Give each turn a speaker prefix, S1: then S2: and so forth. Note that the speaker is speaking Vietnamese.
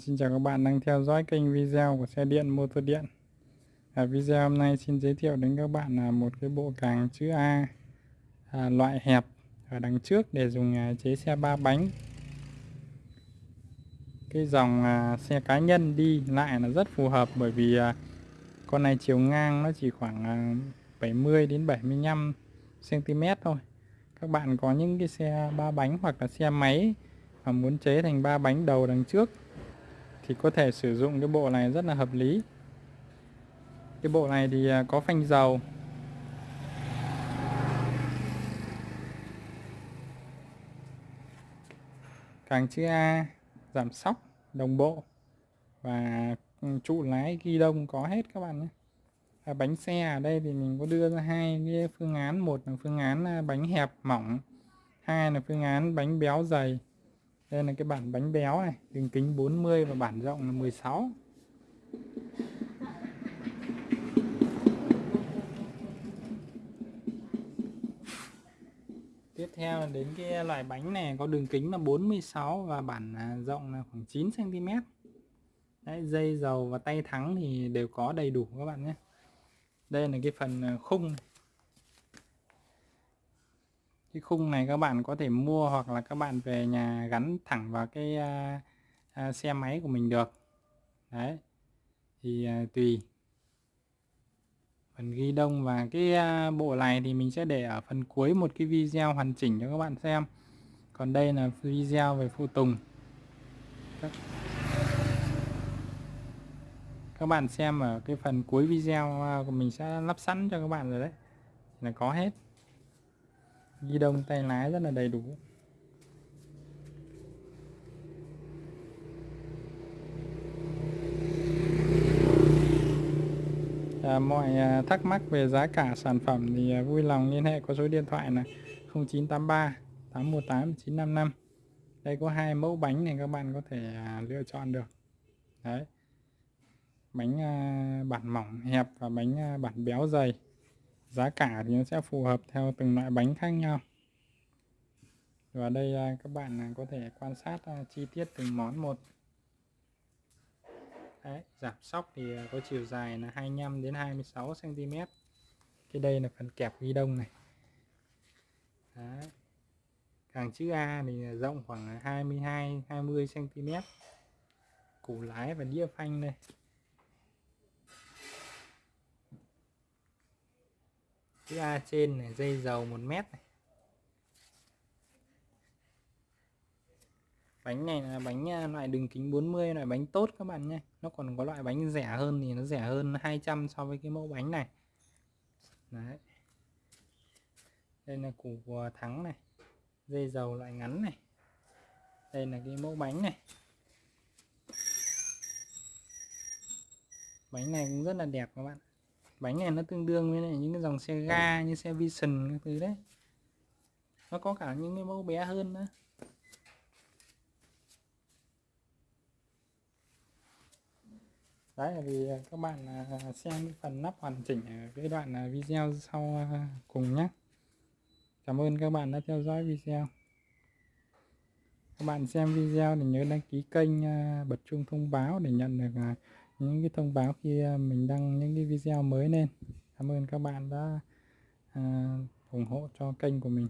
S1: Xin chào các bạn đang theo dõi kênh video của xe điện motor điện. À, Video hôm nay xin giới thiệu đến các bạn là một cái bộ càng chữ A à, loại hẹp ở đằng trước để dùng à, chế xe ba bánh. Cái dòng à, xe cá nhân đi lại là rất phù hợp bởi vì à, con này chiều ngang nó chỉ khoảng à, 70 đến 75 cm thôi. Các bạn có những cái xe ba bánh hoặc là xe máy mà muốn chế thành ba bánh đầu đằng trước thì có thể sử dụng cái bộ này rất là hợp lý. Cái bộ này thì à, có phanh dầu. Càng chữ A giảm sóc đồng bộ và ừ, trụ lái ghi đông có hết các bạn nhé. À, bánh xe ở đây thì mình có đưa ra hai cái phương án. Một là phương án à, bánh hẹp mỏng hai là phương án bánh béo dày đây là cái bản bánh béo này đường kính 40 và bản rộng là 16 tiếp theo là đến cái loại bánh này có đường kính là 46 và bản à, rộng là khoảng 9 cm Đấy, dây dầu và tay thắng thì đều có đầy đủ các bạn nhé. Đây là cái phần à, khung này cái khung này các bạn có thể mua hoặc là các bạn về nhà gắn thẳng vào cái à, à, xe máy của mình được. Đấy. Thì à, tùy. Phần ghi đông và cái à, bộ này thì mình sẽ để ở phần cuối một cái video hoàn chỉnh cho các bạn xem. Còn đây là video về phụ tùng. Các, các bạn xem ở cái phần cuối video của mình sẽ lắp sẵn cho các bạn rồi đấy. Là có hết ghi đông tay lái rất là đầy đủ. À, mọi à, thắc mắc về giá cả sản phẩm thì à, vui lòng liên hệ qua số điện thoại là 0983 818 955 đây có hai mẫu bánh này các bạn có thể à, lựa chọn được. Đấy. Bánh bản mỏng hẹp và bánh bản béo dày giá cả thì nó sẽ phù hợp theo từng loại bánh khác nhau. Và đây à, các bạn à, có thể quan sát à, chi tiết từng món một. Đấy, giảm sóc thì có chiều dài là 25 đến 26 cm cái đây là phần kẹp ghi đông này. Đấy. càng chữ A thì rộng khoảng 22 20 cm củ lái và đĩa phanh đây. Chữ A trên này, dây dầu 1 mét này. Bánh này là bánh à, loại đường kính 40 loại bánh tốt các bạn nhé. Nó còn có loại bánh rẻ hơn thì nó rẻ hơn 200 so với cái mẫu bánh này. Đấy. Đây là củ của thắng này, dây dầu loại ngắn này. Đây là cái mẫu bánh này. Bánh này cũng rất là đẹp các bạn bánh này nó tương đương với lại những cái dòng xe ga như xe Vision các thứ đấy. Nó có cả những cái mẫu bé hơn nữa. Đấy là vì à, các bạn à, xem cái phần nắp hoàn chỉnh ở cái đoạn à, video sau cùng nhé cảm ơn các bạn đã theo dõi video. Các bạn xem video thì nhớ đăng ký kênh bật chuông thông báo để nhận được những cái thông báo khi à, mình đăng những cái video mới lên. Cảm ơn các bạn đã à, ủng hộ cho kênh của mình.